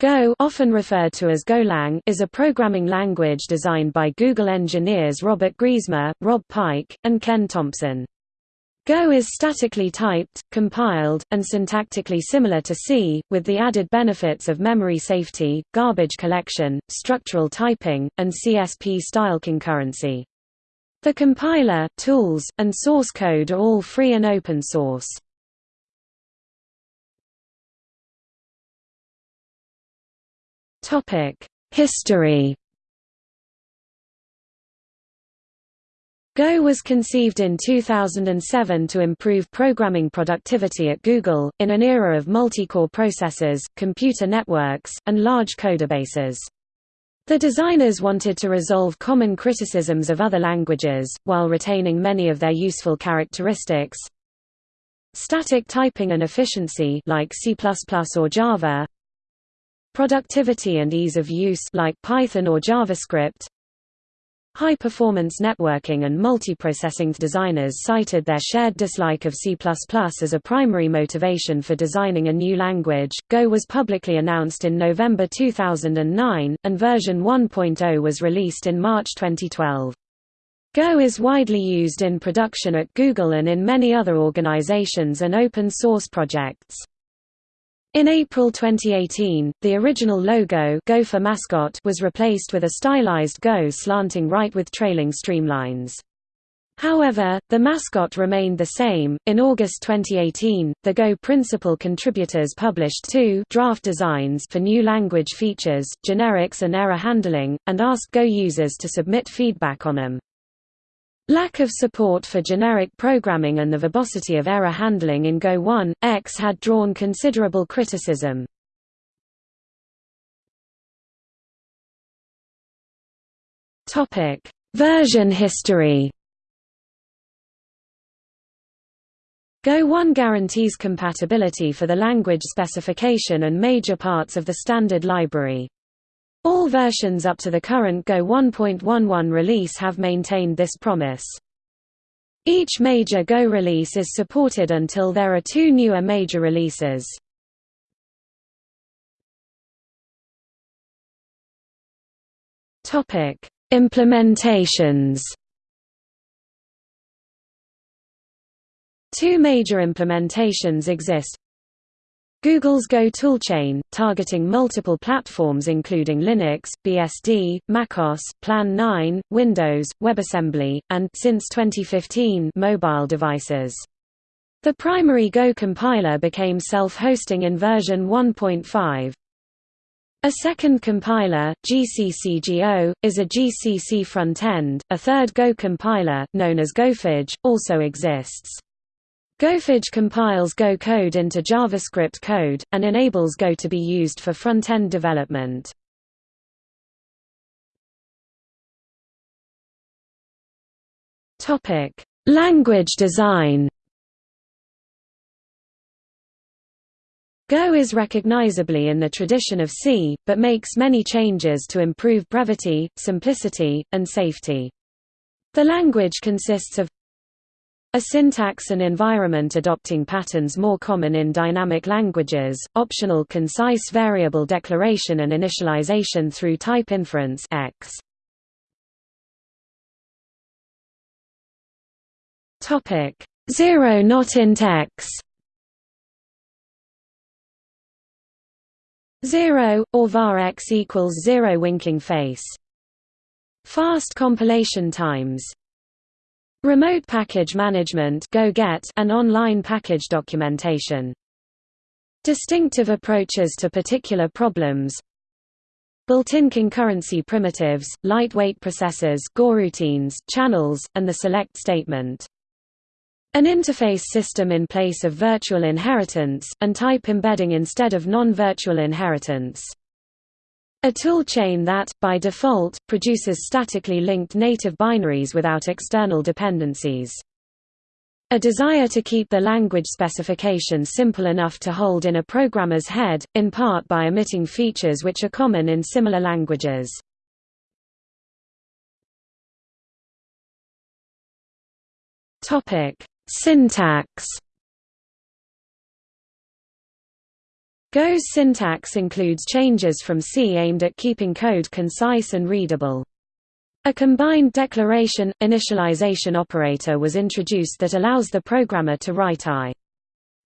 Go often referred to as Golang is a programming language designed by Google engineers Robert Griesemer, Rob Pike, and Ken Thompson. Go is statically typed, compiled, and syntactically similar to C, with the added benefits of memory safety, garbage collection, structural typing, and CSP-style concurrency. The compiler, tools, and source code are all free and open source. History Go was conceived in 2007 to improve programming productivity at Google, in an era of multi-core processors, computer networks, and large codebases. The designers wanted to resolve common criticisms of other languages, while retaining many of their useful characteristics. Static typing and efficiency like C++ or Java, Productivity and ease of use like Python or JavaScript. High-performance networking and multiprocessing designers cited their shared dislike of C++ as a primary motivation for designing a new language. Go was publicly announced in November 2009, and version 1.0 was released in March 2012. Go is widely used in production at Google and in many other organizations and open source projects. In April 2018, the original logo Gopher mascot was replaced with a stylized Go slanting right with trailing streamlines. However, the mascot remained the same. In August 2018, the Go principal contributors published two draft designs for new language features, generics and error handling, and asked Go users to submit feedback on them. Lack of support for generic programming and the verbosity of error handling in Go 1.x had drawn considerable criticism. Version history Go 1 guarantees compatibility for the language specification and major parts of the standard library. All versions up to the current Go 1.11 release have maintained this promise. Each major Go release is supported until there are two newer major releases. Implementations Two major implementations exist Google's Go toolchain, targeting multiple platforms including Linux, BSD, macOS, Plan 9, Windows, WebAssembly, and since 2015 mobile devices. The primary Go compiler became self-hosting in version 1.5. A second compiler, GCCGO, is a GCC front-end. A third Go compiler, known as GopherJS, also exists. GopherJS compiles Go code into JavaScript code, and enables Go to be used for front-end development. Language design Go is recognizably in the tradition of C, but makes many changes to improve brevity, simplicity, and safety. The language consists of a syntax and environment adopting patterns more common in dynamic languages, optional concise variable declaration and initialization through type inference X. Topic. 0 not int X 0 or var X equals 0 winking face. Fast compilation times Remote package management and online package documentation. Distinctive approaches to particular problems Built-in concurrency primitives, lightweight processors routines, channels, and the select statement. An interface system in place of virtual inheritance, and type embedding instead of non-virtual inheritance. A toolchain that, by default, produces statically linked native binaries without external dependencies. A desire to keep the language specification simple enough to hold in a programmer's head, in part by omitting features which are common in similar languages. Syntax Go's syntax includes changes from C aimed at keeping code concise and readable. A combined declaration initialization operator was introduced that allows the programmer to write i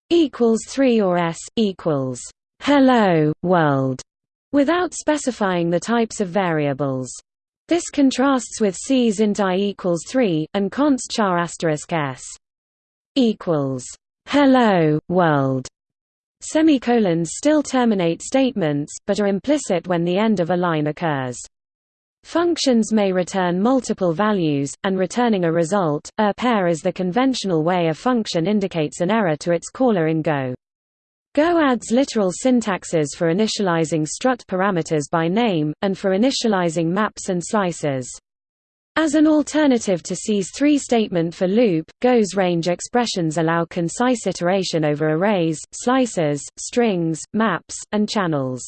equals 3 or s equals hello world without specifying the types of variables. This contrasts with C's int i equals 3 and const char asterisk s equals hello world. Semicolons still terminate statements, but are implicit when the end of a line occurs. Functions may return multiple values, and returning a result, a pair is the conventional way a function indicates an error to its caller in Go. Go adds literal syntaxes for initializing struct parameters by name, and for initializing maps and slices. As an alternative to C's three-statement for loop, Go's range expressions allow concise iteration over arrays, slices, strings, maps, and channels.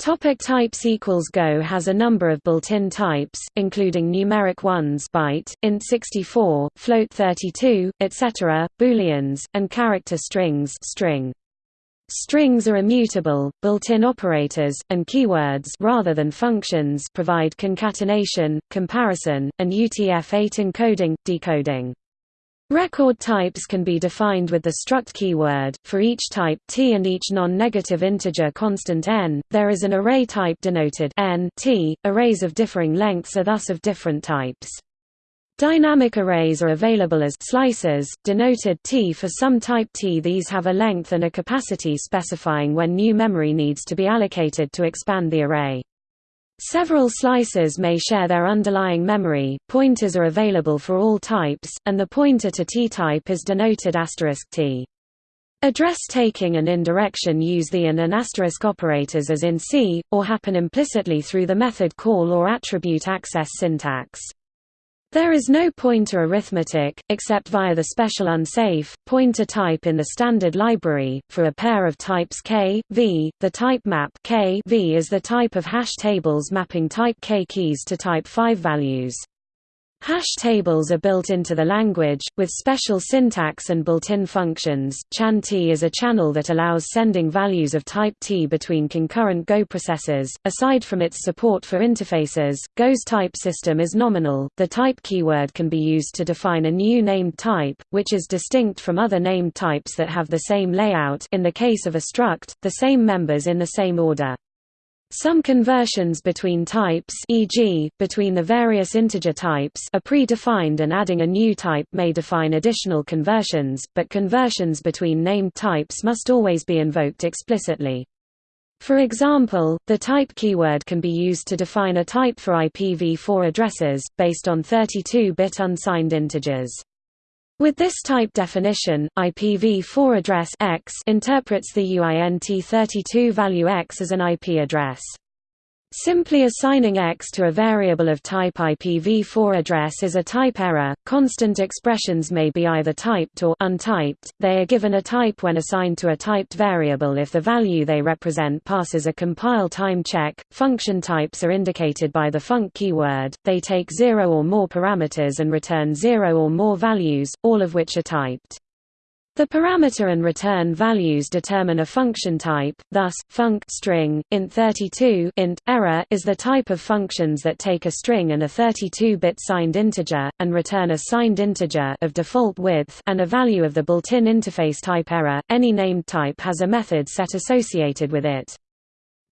Topic types equals Go has a number of built-in types, including numeric ones byte, int 64, float 32, etc., booleans, and character strings string. Strings are immutable, built-in operators, and keywords rather than functions provide concatenation, comparison, and UTF-8 encoding, decoding. Record types can be defined with the struct keyword. For each type t and each non-negative integer constant n, there is an array type denoted n t. Arrays of differing lengths are thus of different types. Dynamic arrays are available as slices, denoted t for some type t. These have a length and a capacity specifying when new memory needs to be allocated to expand the array. Several slices may share their underlying memory, pointers are available for all types, and the pointer to t-type is denoted asterisk *t. Address taking and indirection use the and and asterisk operators as in C, or happen implicitly through the method call or attribute access syntax. There is no pointer arithmetic, except via the special unsafe, pointer type in the standard library. For a pair of types k, v, the type map k v is the type of hash tables mapping type k keys to type 5 values. Hash tables are built into the language, with special syntax and built-in functions. Chan-T is a channel that allows sending values of type T between concurrent Go processes. Aside from its support for interfaces, Go's type system is nominal. The type keyword can be used to define a new named type, which is distinct from other named types that have the same layout in the case of a struct, the same members in the same order. Some conversions between types e.g., between the various integer types are pre-defined and adding a new type may define additional conversions, but conversions between named types must always be invoked explicitly. For example, the type keyword can be used to define a type for IPv4 addresses, based on 32-bit unsigned integers. With this type definition, IPv4 address X interprets the UINT32 value X as an IP address. Simply assigning X to a variable of type IPv4 address is a type error. Constant expressions may be either typed or untyped. They are given a type when assigned to a typed variable if the value they represent passes a compile time check. Function types are indicated by the func keyword. They take 0 or more parameters and return 0 or more values, all of which are typed. The parameter and return values determine a function type, thus, func string, int32 int, error is the type of functions that take a string and a 32-bit signed integer, and return a signed integer of default width and a value of the built-in interface type error. Any named type has a method set associated with it.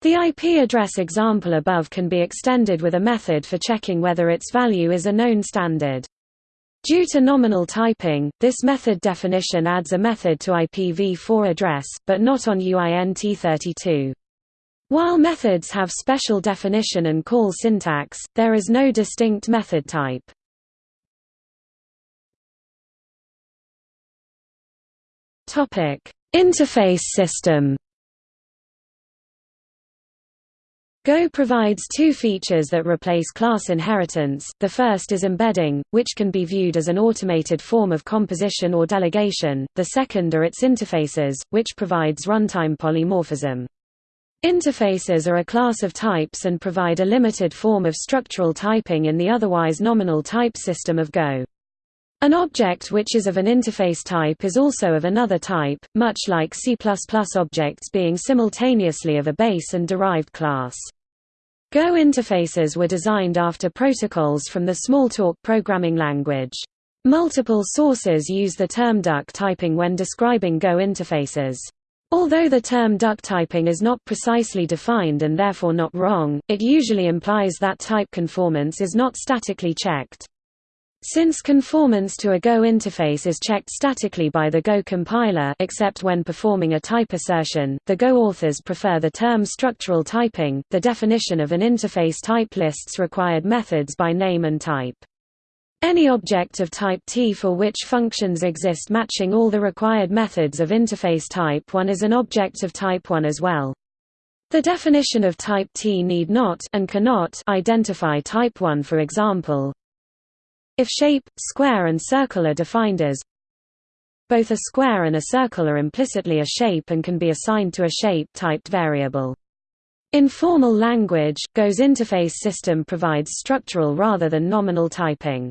The IP address example above can be extended with a method for checking whether its value is a known standard. Due to nominal typing, this method definition adds a method to IPv4 address, but not on UINT32. While methods have special definition and call syntax, there is no distinct method type. Interface system Go provides two features that replace class inheritance. The first is embedding, which can be viewed as an automated form of composition or delegation. The second are its interfaces, which provides runtime polymorphism. Interfaces are a class of types and provide a limited form of structural typing in the otherwise nominal type system of Go. An object which is of an interface type is also of another type, much like C++ objects being simultaneously of a base and derived class. Go interfaces were designed after protocols from the Smalltalk programming language. Multiple sources use the term duck typing when describing Go interfaces. Although the term duck typing is not precisely defined and therefore not wrong, it usually implies that type conformance is not statically checked. Since conformance to a Go interface is checked statically by the Go compiler except when performing a type assertion, the Go authors prefer the term structural typing. The definition of an interface type lists required methods by name and type. Any object of type T for which functions exist matching all the required methods of interface type 1 is an object of type 1 as well. The definition of type T need not and cannot identify type 1 for example, if shape, square and circle are defined as both a square and a circle are implicitly a shape and can be assigned to a shape-typed variable. In formal language, Go's interface system provides structural rather than nominal typing.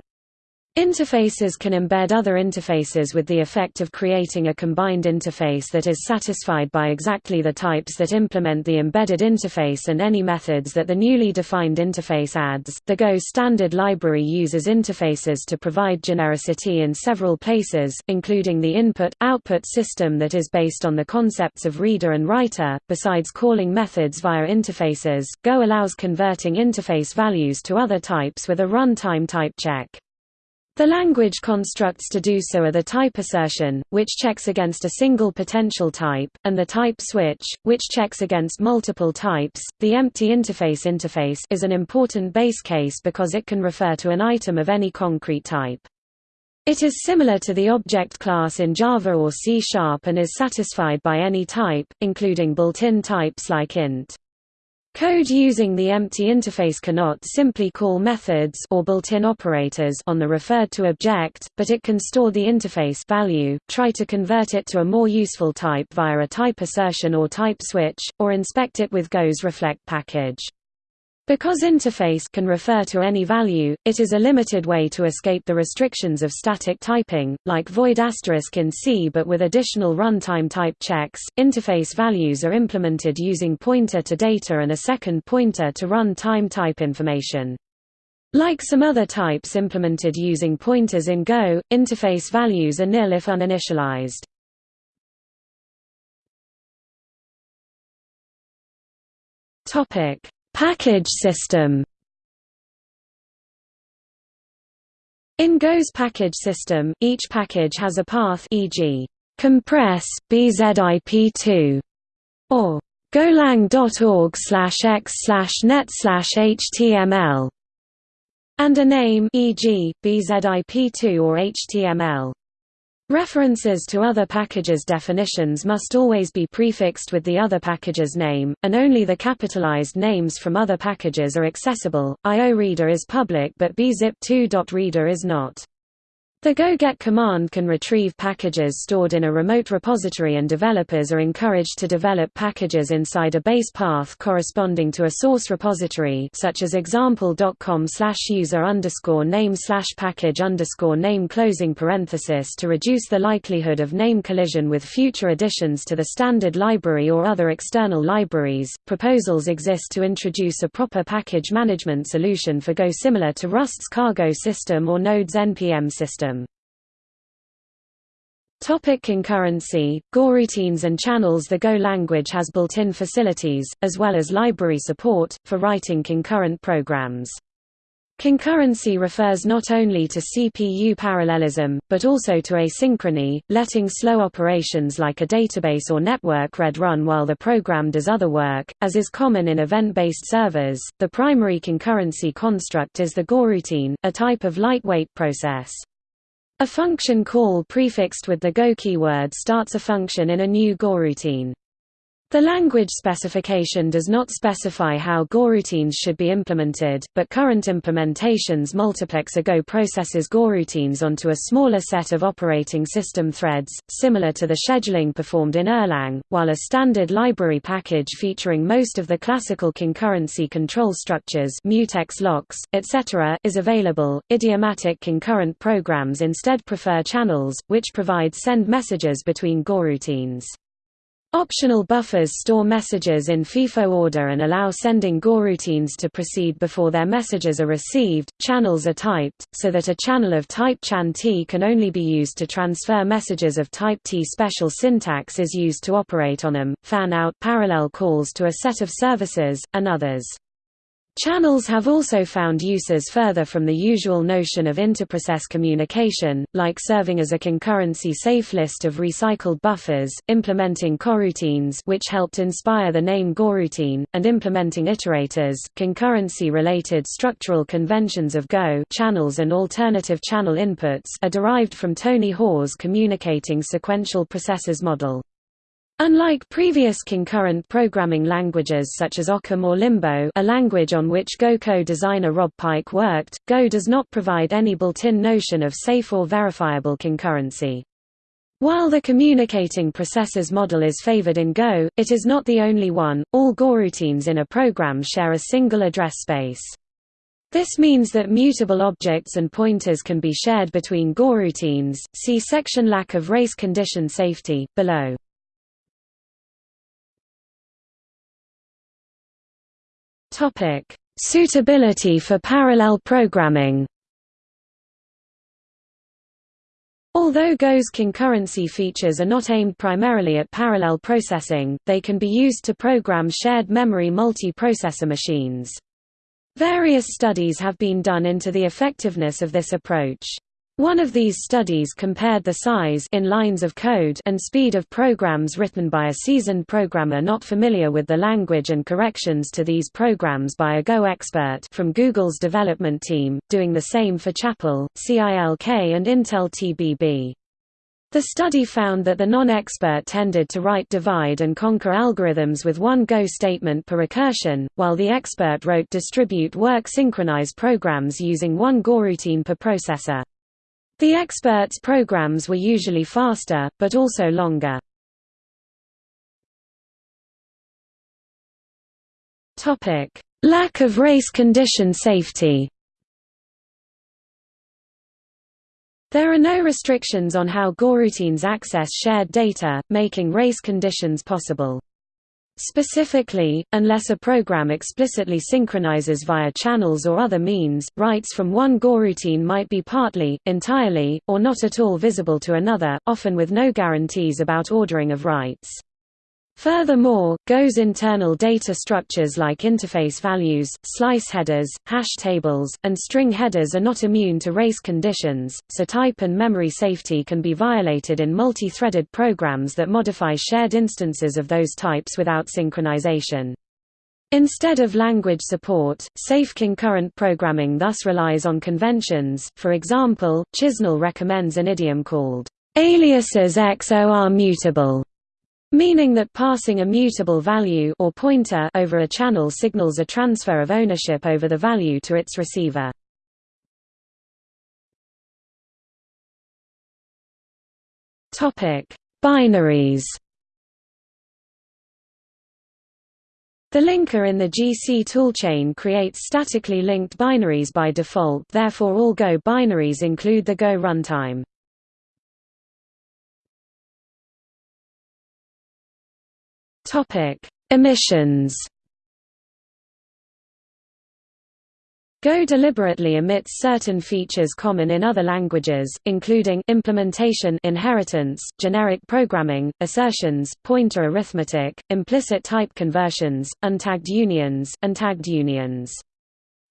Interfaces can embed other interfaces with the effect of creating a combined interface that is satisfied by exactly the types that implement the embedded interface and any methods that the newly defined interface adds. The Go standard library uses interfaces to provide genericity in several places, including the input-output system that is based on the concepts of reader and writer. Besides calling methods via interfaces, Go allows converting interface values to other types with a runtime type check. The language constructs to do so are the type assertion, which checks against a single potential type, and the type switch, which checks against multiple types. The empty interface interface is an important base case because it can refer to an item of any concrete type. It is similar to the object class in Java or C Sharp and is satisfied by any type, including built-in types like int. Code using the empty interface cannot simply call methods or built-in operators on the referred to object, but it can store the interface value, try to convert it to a more useful type via a type assertion or type switch, or inspect it with Go's reflect package. Because interface can refer to any value, it is a limited way to escape the restrictions of static typing, like void asterisk in C but with additional runtime type checks. Interface values are implemented using pointer to data and a second pointer to runtime type information. Like some other types implemented using pointers in Go, interface values are nil if uninitialized. Topic Package system In Go's package system, each package has a path e.g. compress bzip2 or golang.org x net html and a name e.g. bzip2 or html. References to other packages' definitions must always be prefixed with the other package's name, and only the capitalized names from other packages are accessible. IOReader is public but bzip2.reader is not. The go-get command can retrieve packages stored in a remote repository and developers are encouraged to develop packages inside a base path corresponding to a source repository such as example.com slash user underscore name slash package underscore name closing parenthesis to reduce the likelihood of name collision with future additions to the standard library or other external libraries. Proposals exist to introduce a proper package management solution for Go similar to Rust's Cargo system or Node's NPM system. Topic concurrency, goroutines and channels The Go language has built-in facilities, as well as library support, for writing concurrent programs. Concurrency refers not only to CPU parallelism, but also to asynchrony, letting slow operations like a database or network read run while the program does other work, as is common in event-based servers. The primary concurrency construct is the goroutine, a type of lightweight process. A function call prefixed with the Go keyword starts a function in a new goroutine. The language specification does not specify how goroutines should be implemented, but current implementations multiplex a Go processes goroutines onto a smaller set of operating system threads, similar to the scheduling performed in Erlang, while a standard library package featuring most of the classical concurrency control structures mutex locks, etc. is available. Idiomatic concurrent programs instead prefer channels, which provide send messages between goroutines. Optional buffers store messages in FIFO order and allow sending goroutines to proceed before their messages are received. Channels are typed, so that a channel of type CHAN T can only be used to transfer messages of type T. Special syntax is used to operate on them, fan out parallel calls to a set of services, and others. Channels have also found uses further from the usual notion of interprocess communication, like serving as a concurrency safe list of recycled buffers, implementing coroutines which helped inspire the name goroutine, and implementing iterators. Concurrency-related structural conventions of Go channels and alternative channel inputs are derived from Tony Hoare's communicating sequential processes model. Unlike previous concurrent programming languages such as Occam or Limbo a language on which Go co-designer Rob Pike worked, Go does not provide any built-in notion of safe or verifiable concurrency. While the communicating processes model is favored in Go, it is not the only one. All goroutines in a program share a single address space. This means that mutable objects and pointers can be shared between goroutines. See section lack of race condition safety below. Topic: Suitability for parallel programming. Although Go's concurrency features are not aimed primarily at parallel processing, they can be used to program shared memory multi-processor machines. Various studies have been done into the effectiveness of this approach. One of these studies compared the size in lines of code and speed of programs written by a seasoned programmer not familiar with the language and corrections to these programs by a Go expert from Google's development team, doing the same for Chapel, CILK and Intel TBB. The study found that the non-expert tended to write divide and conquer algorithms with one Go statement per recursion, while the expert wrote distribute work synchronize programs using one goroutine per processor. The experts' programs were usually faster, but also longer. Lack of race condition safety There are no restrictions on how goroutines access shared data, making race conditions possible. Specifically, unless a program explicitly synchronizes via channels or other means, writes from one goroutine might be partly, entirely, or not at all visible to another, often with no guarantees about ordering of writes. Furthermore, Go's internal data structures like interface values, slice headers, hash tables, and string headers are not immune to race conditions, so type and memory safety can be violated in multi-threaded programs that modify shared instances of those types without synchronization. Instead of language support, safe concurrent programming thus relies on conventions, for example, Chisnell recommends an idiom called aliases XOR mutable meaning that passing a mutable value or pointer over a channel signals a transfer of ownership over the value to its receiver. Topic: Binaries. The linker in the GC toolchain creates statically linked binaries by default therefore all Go binaries include the Go runtime. Topic: Emissions. Go deliberately omits certain features common in other languages, including implementation inheritance, generic programming, assertions, pointer arithmetic, implicit type conversions, untagged unions, and tagged unions.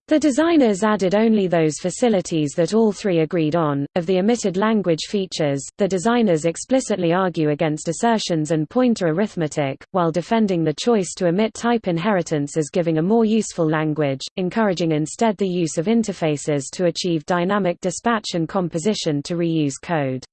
The designers added only those facilities that all three agreed on. Of the omitted language features, the designers explicitly argue against assertions and pointer arithmetic, while defending the choice to omit type inheritance as giving a more useful language, encouraging instead the use of interfaces to achieve dynamic dispatch and composition to reuse code.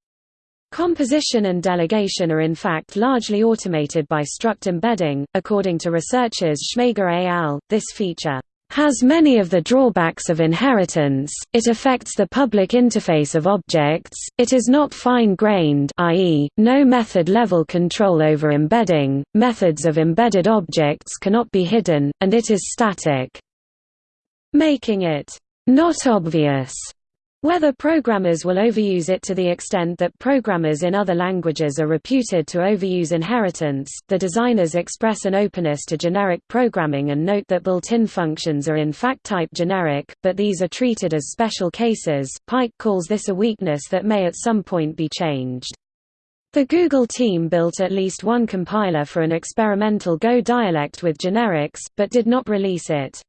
Composition and delegation are in fact largely automated by struct embedding. According to researchers Schmager et al., this feature has many of the drawbacks of inheritance, it affects the public interface of objects, it is not fine-grained i.e., no method-level control over embedding, methods of embedded objects cannot be hidden, and it is static. Making it not obvious whether programmers will overuse it to the extent that programmers in other languages are reputed to overuse inheritance, the designers express an openness to generic programming and note that built-in functions are in fact type generic, but these are treated as special cases. Pike calls this a weakness that may at some point be changed. The Google team built at least one compiler for an experimental Go dialect with generics, but did not release it.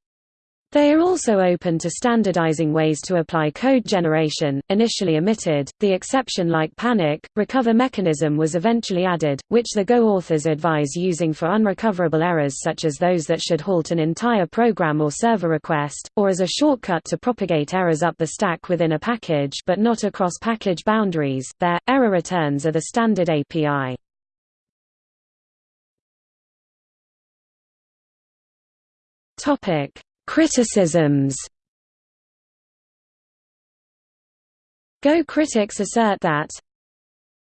They are also open to standardizing ways to apply code generation, initially omitted. The exception like panic, recover mechanism was eventually added, which the Go authors advise using for unrecoverable errors such as those that should halt an entire program or server request, or as a shortcut to propagate errors up the stack within a package but not across package boundaries. Their error returns are the standard API. Topic Criticisms Go critics assert that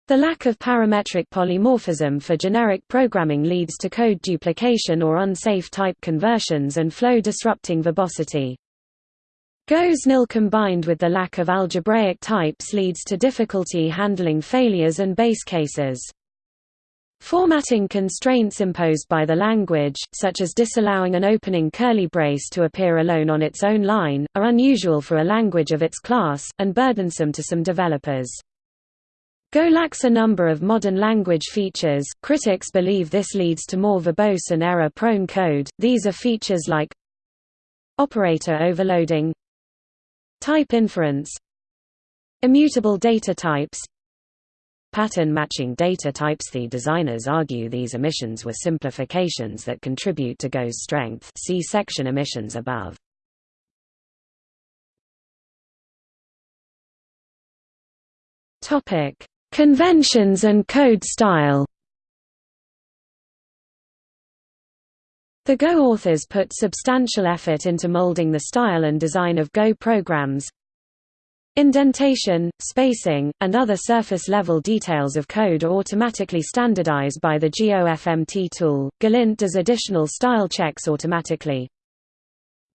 the lack of parametric polymorphism for generic programming leads to code duplication or unsafe type conversions and flow-disrupting verbosity. Go's nil combined with the lack of algebraic types leads to difficulty handling failures and base cases. Formatting constraints imposed by the language, such as disallowing an opening curly brace to appear alone on its own line, are unusual for a language of its class, and burdensome to some developers. Go lacks a number of modern language features. Critics believe this leads to more verbose and error prone code. These are features like operator overloading, type inference, immutable data types, pattern matching data types. The designers argue these emissions were simplifications that contribute to Go's strength. See section emissions above. Topic: Conventions and code style. The Go authors put substantial effort into molding the style and design of Go programs, Indentation, spacing, and other surface-level details of code are automatically standardized by the GOFMT tool. Golint does additional style checks automatically.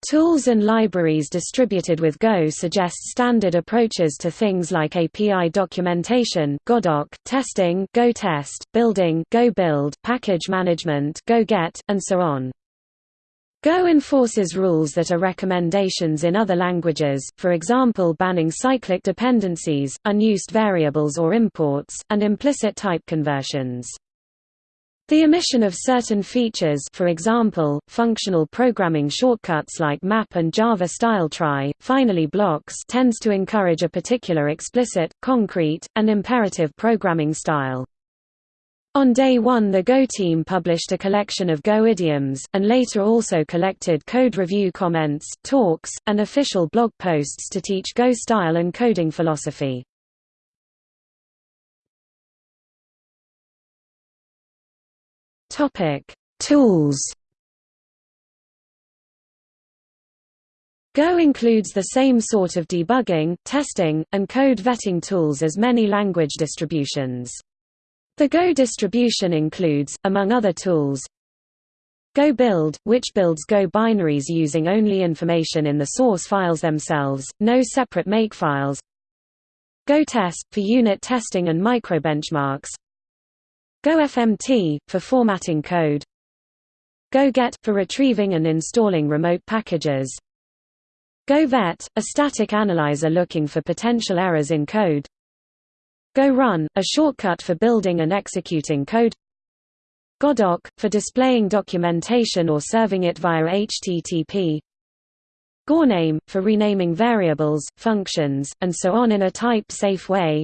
Tools and libraries distributed with Go suggest standard approaches to things like API documentation Godoc, testing GoTest, building Go build, package management GoGet, and so on. Go enforces rules that are recommendations in other languages, for example banning cyclic dependencies, unused variables or imports, and implicit type conversions. The omission of certain features for example, functional programming shortcuts like map and Java style try, finally blocks tends to encourage a particular explicit, concrete, and imperative programming style. On day one the Go team published a collection of Go idioms, and later also collected code review comments, talks, and official blog posts to teach Go style and coding philosophy. Tools Go includes the same sort of debugging, testing, and code vetting tools as many language distributions. The Go distribution includes, among other tools, Go build, which builds Go binaries using only information in the source files themselves, no separate makefiles. Go test, for unit testing and microbenchmarks. Go FMT, for formatting code. Go get, for retrieving and installing remote packages. Go vet, a static analyzer looking for potential errors in code. Go Run, a shortcut for building and executing code. Godoc, for displaying documentation or serving it via HTTP Gorename, for renaming variables, functions, and so on in a type-safe way.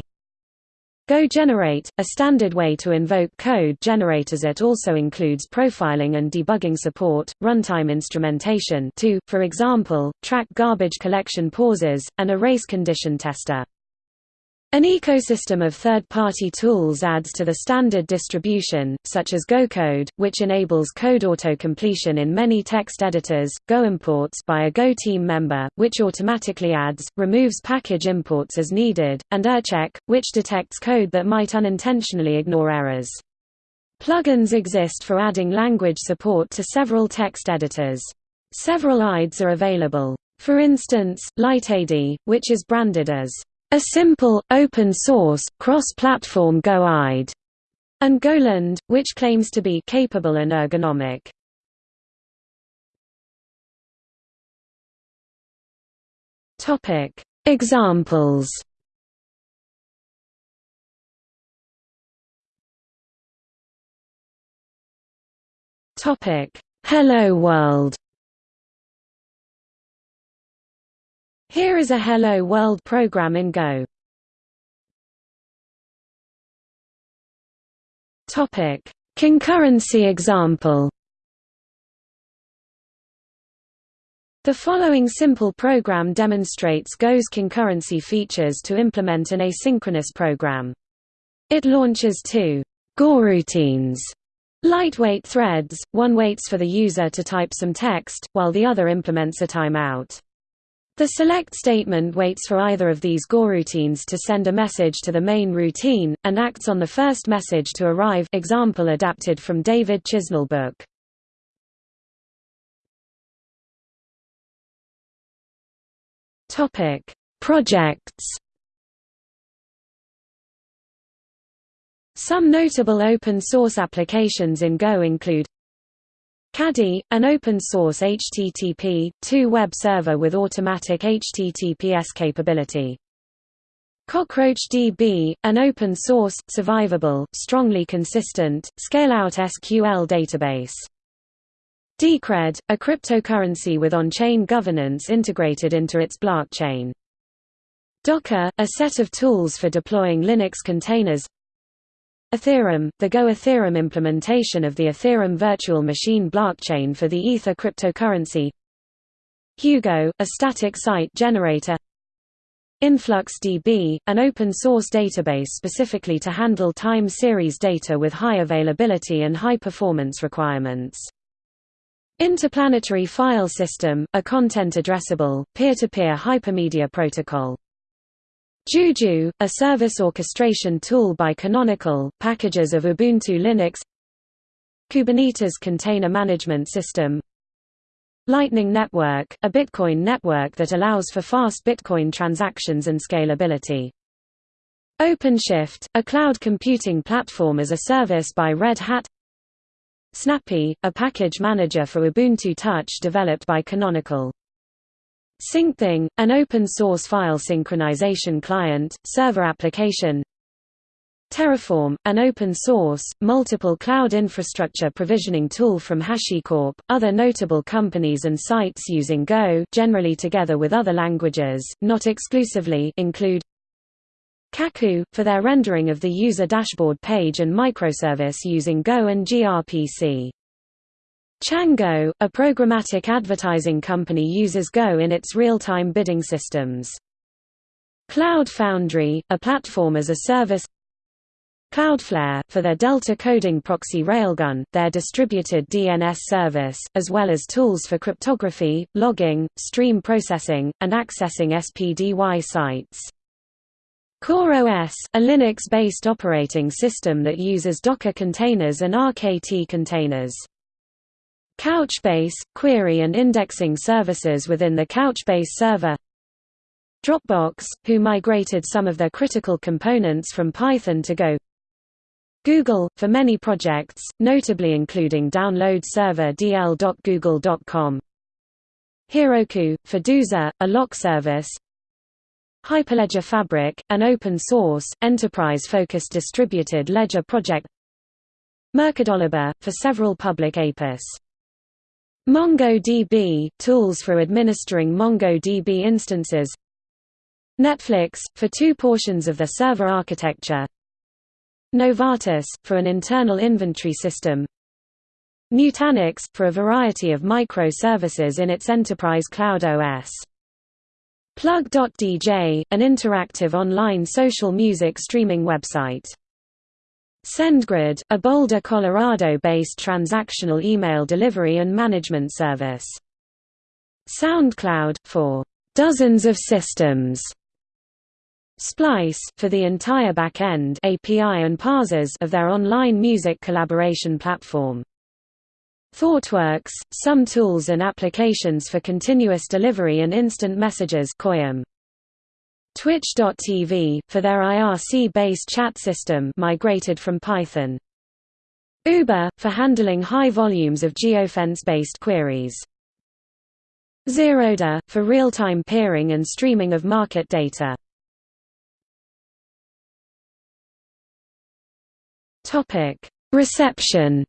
Go Generate, a standard way to invoke code generators. It also includes profiling and debugging support, runtime instrumentation to, for example, track garbage collection pauses, and a race condition tester An ecosystem of third-party tools adds to the standard distribution, such as GoCode, which enables code auto-completion in many text editors, GoImports by a Go team member, which automatically adds, removes package imports as needed, and errcheck, which detects code that might unintentionally ignore errors. Plugins exist for adding language support to several text editors. Several IDEs are available. For instance, LiteIDE, which is branded as a simple, open-source, cross-platform GoIDE, and Goland, which claims to be capable and ergonomic. Topic: Examples. Topic: Hello World. Here is a Hello World program in Go. Topic: Concurrency example. The following simple program demonstrates Go's concurrency features to implement an asynchronous program. It launches two goroutines, lightweight threads, one waits for the user to type some text, while the other implements a timeout. The select statement waits for either of these goroutines to send a message to the main routine, and acts on the first message to arrive example adapted from David Chisnell book. Projects Some notable open-source applications in Go include Caddy, an open-source HTTP, 2 web server with automatic HTTPS capability. CockroachDB, an open-source, survivable, strongly consistent, scale-out SQL database. Decred, a cryptocurrency with on-chain governance integrated into its blockchain. Docker, a set of tools for deploying Linux containers Ethereum, the Go Ethereum implementation of the Ethereum virtual machine blockchain for the Ether cryptocurrency Hugo, a static site generator InfluxDB, an open-source database specifically to handle time series data with high availability and high performance requirements. Interplanetary File System, a content-addressable, peer-to-peer hypermedia protocol. Juju, a service orchestration tool by Canonical, packages of Ubuntu Linux. Kubernetes Container Management System. Lightning Network, a Bitcoin network that allows for fast Bitcoin transactions and scalability. OpenShift, a cloud computing platform as a service by Red Hat. Snappy, a package manager for Ubuntu Touch developed by Canonical SyncThing, an open-source file synchronization client, server application Terraform, an open-source, multiple cloud infrastructure provisioning tool from HashiCorp. Other notable companies and sites using Go generally together with other languages, not exclusively include Cacoo, for their rendering of the user dashboard page and microservice using Go and gRPC. Chango, a programmatic advertising company uses Go in its real-time bidding systems. Cloud Foundry, a platform as a service Cloudflare, for their Delta coding proxy Railgun, their distributed DNS service, as well as tools for cryptography, logging, stream processing, and accessing SPDY sites. CoreOS, a Linux-based operating system that uses Docker containers and RKT containers. Couchbase, query and indexing services within the Couchbase server. Dropbox, who migrated some of their critical components from Python to Go. Google, for many projects, notably including download server dl.google.com Heroku, for Dozer, a lock service. Hyperledger Fabric, an open-source, enterprise-focused distributed ledger project. MercadoLibre, for several public APIS MongoDB – tools for administering MongoDB instances Netflix, for two portions of the server architecture Novartis, for an internal inventory system Nutanix, for a variety of microservices in its enterprise cloud OS Plug.dj, an interactive online social music streaming website. SendGrid, a Boulder, Colorado-based transactional email delivery and management service. SoundCloud, for dozens of systems. Splice, for the entire back-end API and parsers of their online music collaboration platform. ThoughtWorks, some tools and applications for continuous delivery and instant messages CoyIM. Twitch.tv, for their IRC-based chat system migrated from Python. Uber, for handling high volumes of geofence-based queries. Zerodha, for real-time peering and streaming of market data. Topic: Reception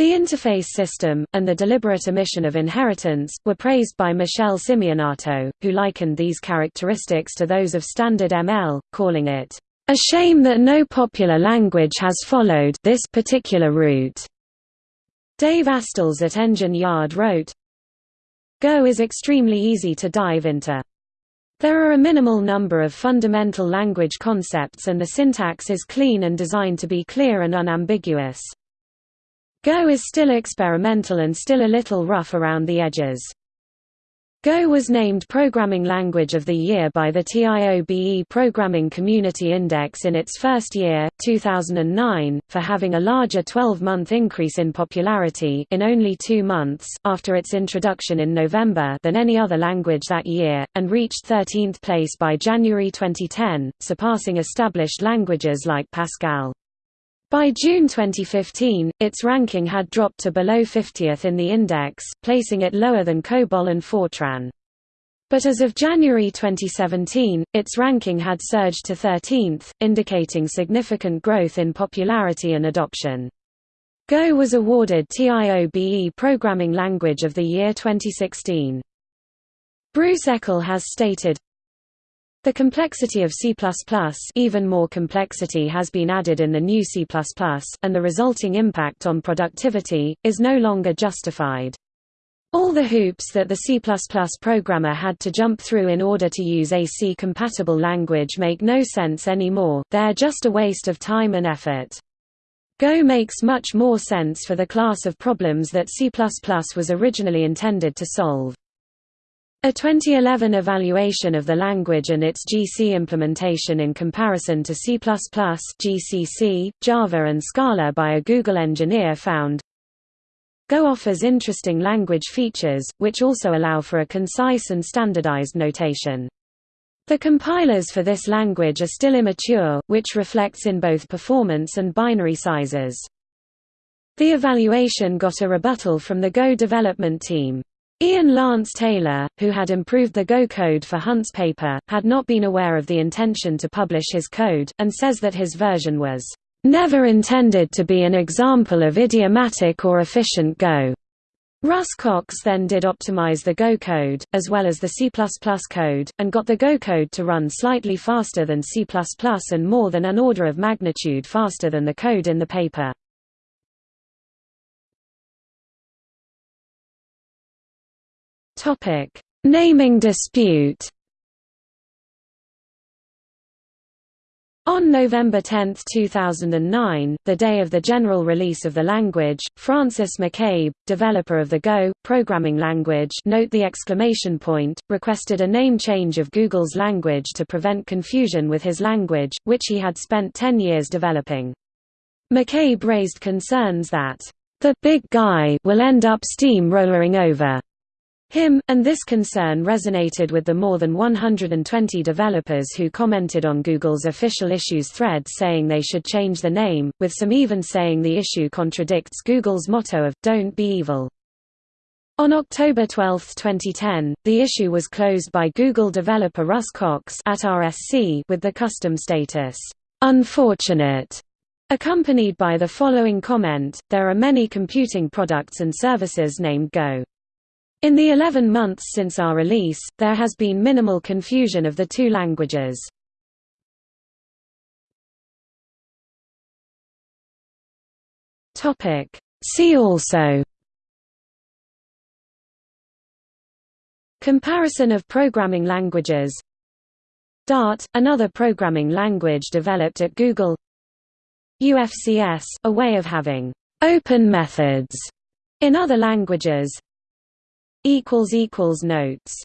The interface system, and the deliberate omission of inheritance, were praised by Michele Simionato, who likened these characteristics to those of standard ML, calling it, "...a shame that no popular language has followed this particular route." Dave Astels at Engine Yard wrote, Go is extremely easy to dive into. There are a minimal number of fundamental language concepts and the syntax is clean and designed to be clear and unambiguous. Go is still experimental and still a little rough around the edges. Go was named Programming Language of the Year by the TIOBE Programming Community Index in its first year, 2009, for having a larger 12-month increase in popularity in only two months after its introduction in November than any other language that year, and reached 13th place by January 2010, surpassing established languages like Pascal. By June 2015, its ranking had dropped to below 50th in the index, placing it lower than COBOL and Fortran. But as of January 2017, its ranking had surged to 13th, indicating significant growth in popularity and adoption. Go was awarded TIOBE Programming Language of the Year 2016. Bruce Eckel has stated, the complexity of C++ even more complexity has been added in the new C++, and the resulting impact on productivity, is no longer justified. All the hoops that the C++ programmer had to jump through in order to use a C-compatible language make no sense anymore, they're just a waste of time and effort. Go makes much more sense for the class of problems that C++ was originally intended to solve. A 2011 evaluation of the language and its GC implementation in comparison to C++, GCC, Java and Scala by a Google engineer found Go offers interesting language features, which also allow for a concise and standardized notation. The compilers for this language are still immature, which reflects in both performance and binary sizes. The evaluation got a rebuttal from the Go development team. Ian Lance Taylor, who had improved the Go code for Hundt's paper, had not been aware of the intention to publish his code, and says that his version was, "...never intended to be an example of idiomatic or efficient Go." Russ Cox then did optimize the Go code, as well as the C++ code, and got the Go code to run slightly faster than C++ and more than an order of magnitude faster than the code in the paper. Topic: Naming dispute. On November 10, 2009, the day of the general release of the language, Francis McCabe, developer of the Go programming language, note the exclamation point, requested a name change of Google's language to prevent confusion with his language, which he had spent 10 years developing. McCabe raised concerns that the big guy will end up steamrollering over him, and this concern resonated with the more than 120 developers who commented on Google's official issues thread saying they should change the name, with some even saying the issue contradicts Google's motto of, don't be evil. On October 12, 2010, the issue was closed by Google developer Russ Cox at RSC with the custom status, "'Unfortunate' accompanied by the following comment, there are many computing products and services named Go. In the 11 months since our release, there has been minimal confusion of the two languages. See also. Comparison of programming languages. Dart, another programming language developed at Google. UFCS, a way of having open methods in other languages Notes